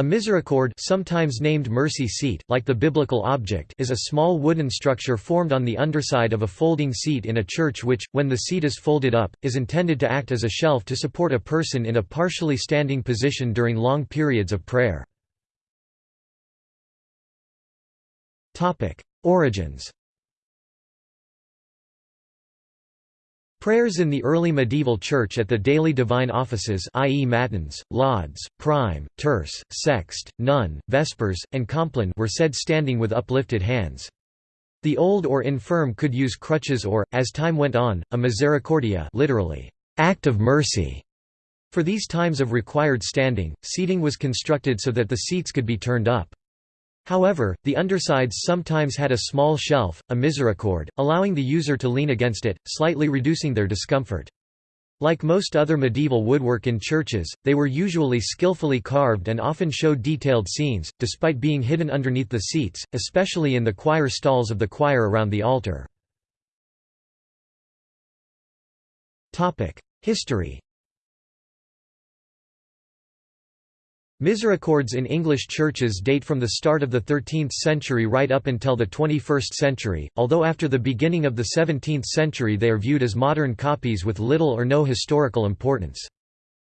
A misericord sometimes named mercy seat, like the biblical object is a small wooden structure formed on the underside of a folding seat in a church which, when the seat is folded up, is intended to act as a shelf to support a person in a partially standing position during long periods of prayer. Origins Prayers in the early medieval church at the daily divine offices i.e. matins, lauds, prime, terce, sext, none, vespers, and compline were said standing with uplifted hands. The old or infirm could use crutches or, as time went on, a misericordia literally, act of mercy. For these times of required standing, seating was constructed so that the seats could be turned up. However, the undersides sometimes had a small shelf, a misericord, allowing the user to lean against it, slightly reducing their discomfort. Like most other medieval woodwork in churches, they were usually skillfully carved and often showed detailed scenes, despite being hidden underneath the seats, especially in the choir stalls of the choir around the altar. History Misericords in English churches date from the start of the 13th century right up until the 21st century, although after the beginning of the 17th century they are viewed as modern copies with little or no historical importance.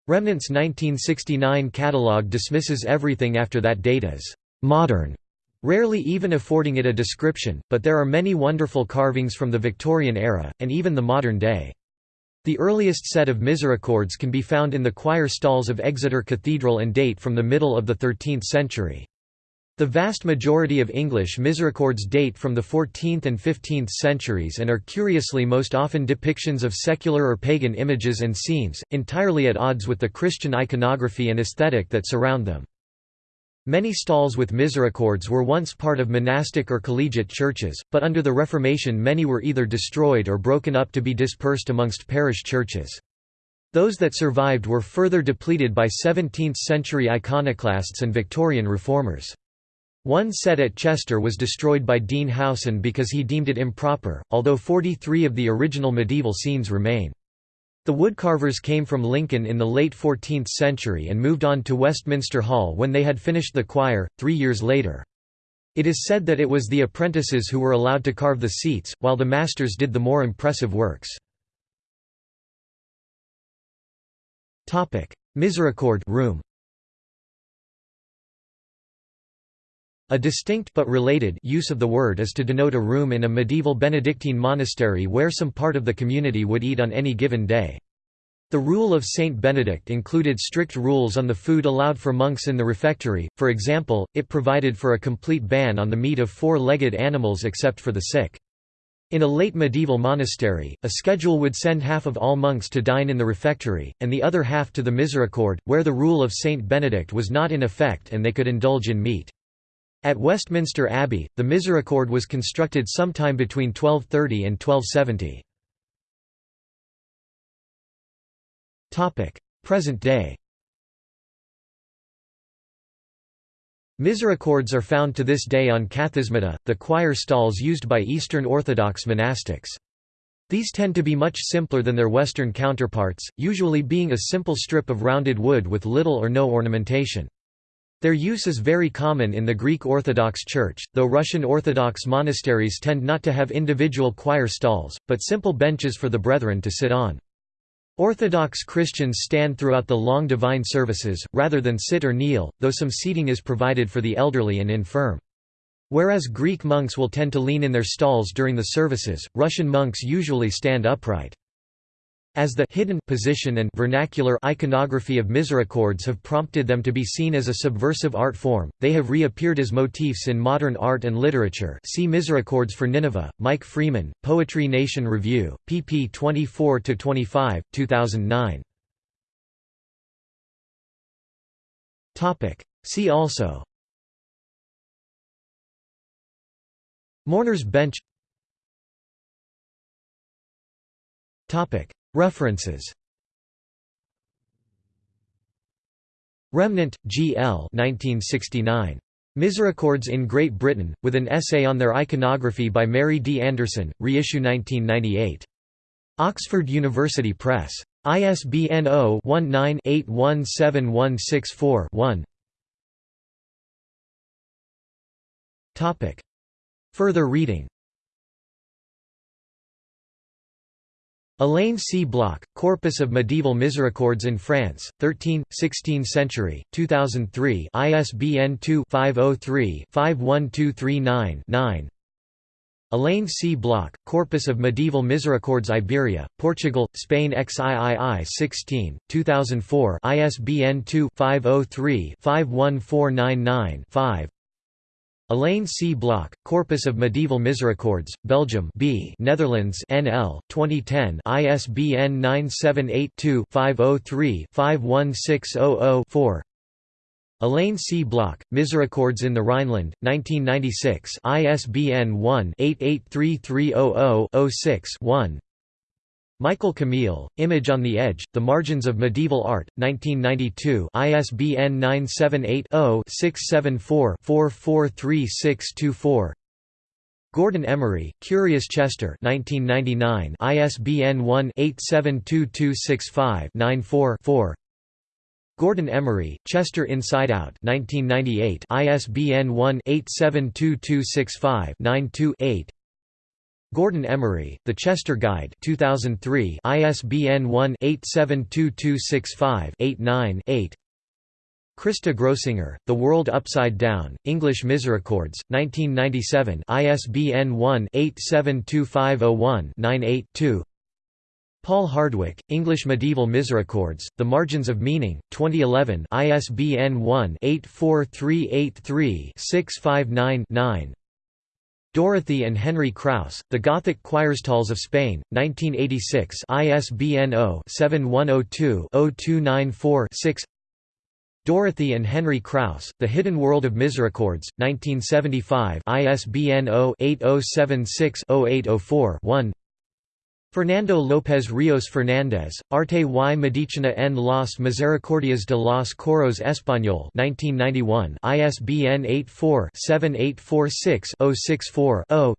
Remnant's 1969 catalogue dismisses everything after that date as «modern», rarely even affording it a description, but there are many wonderful carvings from the Victorian era, and even the modern day. The earliest set of misericords can be found in the choir stalls of Exeter Cathedral and date from the middle of the 13th century. The vast majority of English misericords date from the 14th and 15th centuries and are curiously most often depictions of secular or pagan images and scenes, entirely at odds with the Christian iconography and aesthetic that surround them. Many stalls with misericords were once part of monastic or collegiate churches, but under the Reformation many were either destroyed or broken up to be dispersed amongst parish churches. Those that survived were further depleted by 17th-century iconoclasts and Victorian reformers. One set at Chester was destroyed by Dean Howson because he deemed it improper, although 43 of the original medieval scenes remain. The woodcarvers came from Lincoln in the late 14th century and moved on to Westminster Hall when they had finished the choir, three years later. It is said that it was the apprentices who were allowed to carve the seats, while the masters did the more impressive works. Misericord room. A distinct but related use of the word is to denote a room in a medieval Benedictine monastery where some part of the community would eat on any given day. The rule of Saint Benedict included strict rules on the food allowed for monks in the refectory, for example, it provided for a complete ban on the meat of four-legged animals except for the sick. In a late medieval monastery, a schedule would send half of all monks to dine in the refectory, and the other half to the misericord, where the rule of Saint Benedict was not in effect and they could indulge in meat. At Westminster Abbey, the misericord was constructed sometime between 1230 and 1270. Present day Misericords are found to this day on kathismata, the choir stalls used by Eastern Orthodox monastics. These tend to be much simpler than their Western counterparts, usually being a simple strip of rounded wood with little or no ornamentation. Their use is very common in the Greek Orthodox Church, though Russian Orthodox monasteries tend not to have individual choir stalls, but simple benches for the brethren to sit on. Orthodox Christians stand throughout the long divine services, rather than sit or kneel, though some seating is provided for the elderly and infirm. Whereas Greek monks will tend to lean in their stalls during the services, Russian monks usually stand upright. As the hidden position and vernacular iconography of misericords have prompted them to be seen as a subversive art form, they have reappeared as motifs in modern art and literature. See Misericords for Nineveh, Mike Freeman, Poetry Nation Review, pp 24–25, 2009. See also Mourner's bench References Remnant, G. L. 1969. Misericords in Great Britain, with an essay on their iconography by Mary D. Anderson, reissue 1998. Oxford University Press. ISBN 0-19-817164-1 Further reading Alain C. Bloch, Corpus of Medieval Misericords in France, 13th, 16th century, 2003 ISBN 2-503-51239-9 Alain C. Bloch, Corpus of Medieval Misericords Iberia, Portugal, Spain XIII 16, 2004 ISBN 2-503-51499-5 Alain C. Bloch, Corpus of Medieval Misericords, Belgium B. Netherlands NL, 2010 ISBN 978-2-503-51600-4 Alain C. Bloch, Misericords in the Rhineland, 1996 ISBN 1-883300-06-1 Michael Camille, Image on the Edge, The Margins of Medieval Art, 1992 ISBN 978-0-674-443-624 Gordon Emery, Curious Chester 1999 ISBN 1-872265-94-4 Gordon Emery, Chester Inside Out 1998 ISBN 1-872265-92-8 Gordon Emery, The Chester Guide 2003 ISBN 1-872265-89-8 Christa Grossinger, The World Upside Down, English Misericords, 1997 ISBN 1-872501-98-2 Paul Hardwick, English Medieval Misericords, The Margins of Meaning, 2011 ISBN 1-84383-659-9 Dorothy and Henry Kraus, The Gothic Choirstalls of Spain, 1986 ISBN 0-7102-0294-6 Dorothy and Henry Kraus, The Hidden World of Misericords, 1975 ISBN 0-8076-0804-1 Fernando López Ríos Fernández, Arte y Medicina en las Misericordias de los Coros Español 1991 ISBN 84-7846-064-0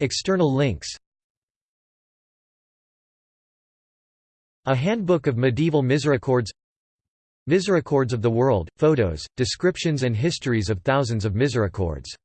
External links. A Handbook of Medieval Misericords. Misericords of the World, photos, descriptions and histories of thousands of misericords